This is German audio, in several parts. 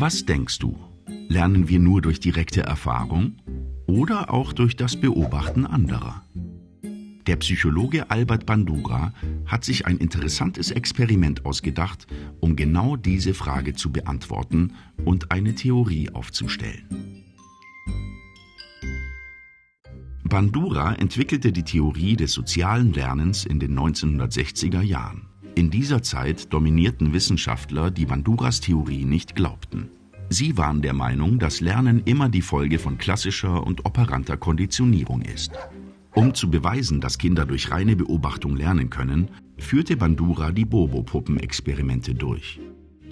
Was denkst du? Lernen wir nur durch direkte Erfahrung oder auch durch das Beobachten anderer? Der Psychologe Albert Bandura hat sich ein interessantes Experiment ausgedacht, um genau diese Frage zu beantworten und eine Theorie aufzustellen. Bandura entwickelte die Theorie des sozialen Lernens in den 1960er Jahren. In dieser Zeit dominierten Wissenschaftler, die Banduras Theorie nicht glaubten. Sie waren der Meinung, dass Lernen immer die Folge von klassischer und operanter Konditionierung ist. Um zu beweisen, dass Kinder durch reine Beobachtung lernen können, führte Bandura die Bobo-Puppen-Experimente durch.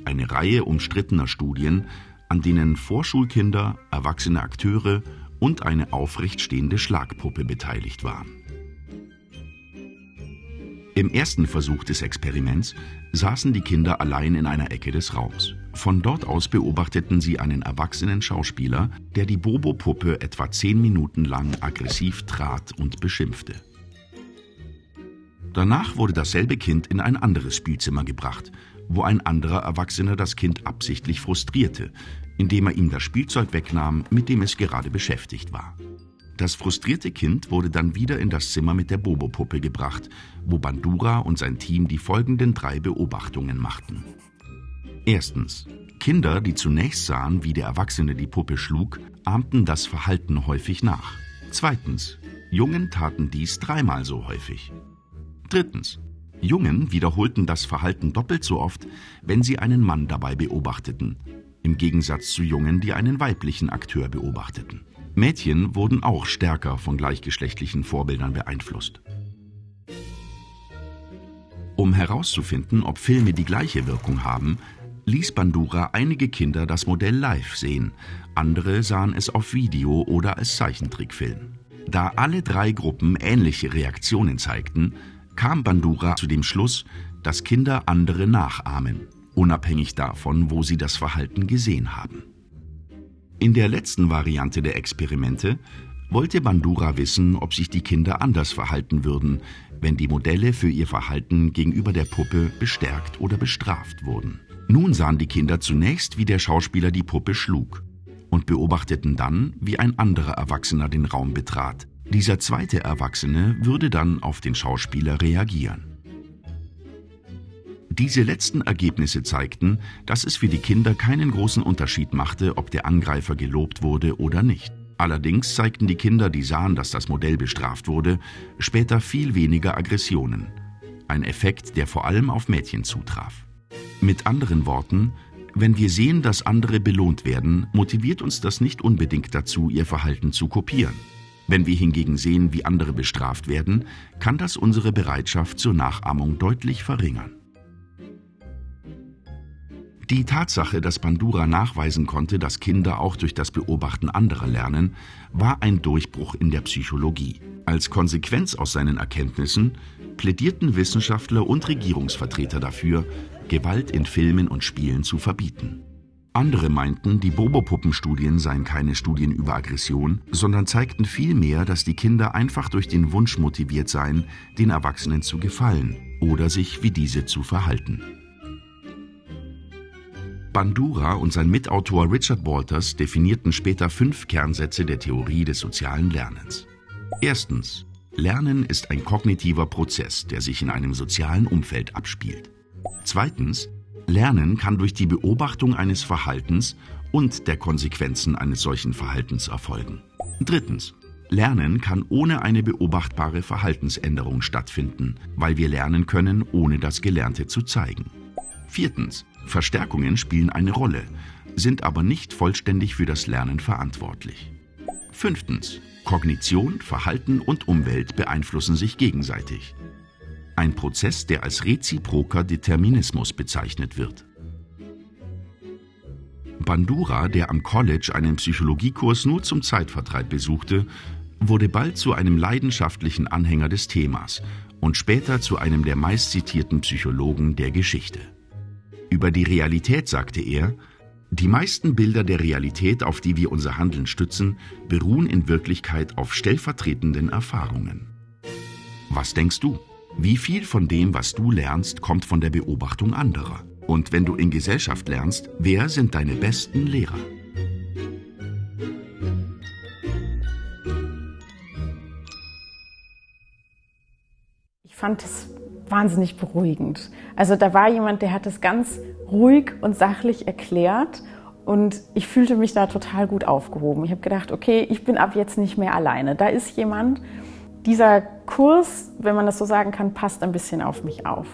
Eine Reihe umstrittener Studien, an denen Vorschulkinder, erwachsene Akteure und eine aufrecht stehende Schlagpuppe beteiligt waren. Im ersten Versuch des Experiments saßen die Kinder allein in einer Ecke des Raums. Von dort aus beobachteten sie einen erwachsenen Schauspieler, der die Bobo-Puppe etwa zehn Minuten lang aggressiv trat und beschimpfte. Danach wurde dasselbe Kind in ein anderes Spielzimmer gebracht, wo ein anderer Erwachsener das Kind absichtlich frustrierte, indem er ihm das Spielzeug wegnahm, mit dem es gerade beschäftigt war. Das frustrierte Kind wurde dann wieder in das Zimmer mit der Bobo-Puppe gebracht, wo Bandura und sein Team die folgenden drei Beobachtungen machten. Erstens. Kinder, die zunächst sahen, wie der Erwachsene die Puppe schlug, ahmten das Verhalten häufig nach. Zweitens. Jungen taten dies dreimal so häufig. Drittens. Jungen wiederholten das Verhalten doppelt so oft, wenn sie einen Mann dabei beobachteten, im Gegensatz zu Jungen, die einen weiblichen Akteur beobachteten. Mädchen wurden auch stärker von gleichgeschlechtlichen Vorbildern beeinflusst. Um herauszufinden, ob Filme die gleiche Wirkung haben, ließ Bandura einige Kinder das Modell live sehen, andere sahen es auf Video oder als Zeichentrickfilm. Da alle drei Gruppen ähnliche Reaktionen zeigten, kam Bandura zu dem Schluss, dass Kinder andere nachahmen, unabhängig davon, wo sie das Verhalten gesehen haben. In der letzten Variante der Experimente wollte Bandura wissen, ob sich die Kinder anders verhalten würden, wenn die Modelle für ihr Verhalten gegenüber der Puppe bestärkt oder bestraft wurden. Nun sahen die Kinder zunächst, wie der Schauspieler die Puppe schlug und beobachteten dann, wie ein anderer Erwachsener den Raum betrat. Dieser zweite Erwachsene würde dann auf den Schauspieler reagieren. Diese letzten Ergebnisse zeigten, dass es für die Kinder keinen großen Unterschied machte, ob der Angreifer gelobt wurde oder nicht. Allerdings zeigten die Kinder, die sahen, dass das Modell bestraft wurde, später viel weniger Aggressionen. Ein Effekt, der vor allem auf Mädchen zutraf. Mit anderen Worten, wenn wir sehen, dass andere belohnt werden, motiviert uns das nicht unbedingt dazu, ihr Verhalten zu kopieren. Wenn wir hingegen sehen, wie andere bestraft werden, kann das unsere Bereitschaft zur Nachahmung deutlich verringern. Die Tatsache, dass Bandura nachweisen konnte, dass Kinder auch durch das Beobachten anderer lernen, war ein Durchbruch in der Psychologie. Als Konsequenz aus seinen Erkenntnissen plädierten Wissenschaftler und Regierungsvertreter dafür, Gewalt in Filmen und Spielen zu verbieten. Andere meinten, die Bobo-Puppenstudien seien keine Studien über Aggression, sondern zeigten vielmehr, dass die Kinder einfach durch den Wunsch motiviert seien, den Erwachsenen zu gefallen oder sich wie diese zu verhalten. Bandura und sein Mitautor Richard Walters definierten später fünf Kernsätze der Theorie des sozialen Lernens. Erstens. Lernen ist ein kognitiver Prozess, der sich in einem sozialen Umfeld abspielt. Zweitens. Lernen kann durch die Beobachtung eines Verhaltens und der Konsequenzen eines solchen Verhaltens erfolgen. Drittens. Lernen kann ohne eine beobachtbare Verhaltensänderung stattfinden, weil wir lernen können, ohne das Gelernte zu zeigen. Viertens. Verstärkungen spielen eine Rolle, sind aber nicht vollständig für das Lernen verantwortlich. Fünftens. Kognition, Verhalten und Umwelt beeinflussen sich gegenseitig. Ein Prozess, der als reziproker Determinismus bezeichnet wird. Bandura, der am College einen Psychologiekurs nur zum Zeitvertreib besuchte, wurde bald zu einem leidenschaftlichen Anhänger des Themas und später zu einem der meistzitierten Psychologen der Geschichte. Über die Realität sagte er, die meisten Bilder der Realität, auf die wir unser Handeln stützen, beruhen in Wirklichkeit auf stellvertretenden Erfahrungen. Was denkst du? Wie viel von dem, was du lernst, kommt von der Beobachtung anderer? Und wenn du in Gesellschaft lernst, wer sind deine besten Lehrer? Ich fand es wahnsinnig beruhigend. Also da war jemand, der hat es ganz ruhig und sachlich erklärt und ich fühlte mich da total gut aufgehoben. Ich habe gedacht, okay, ich bin ab jetzt nicht mehr alleine. Da ist jemand. Dieser Kurs, wenn man das so sagen kann, passt ein bisschen auf mich auf.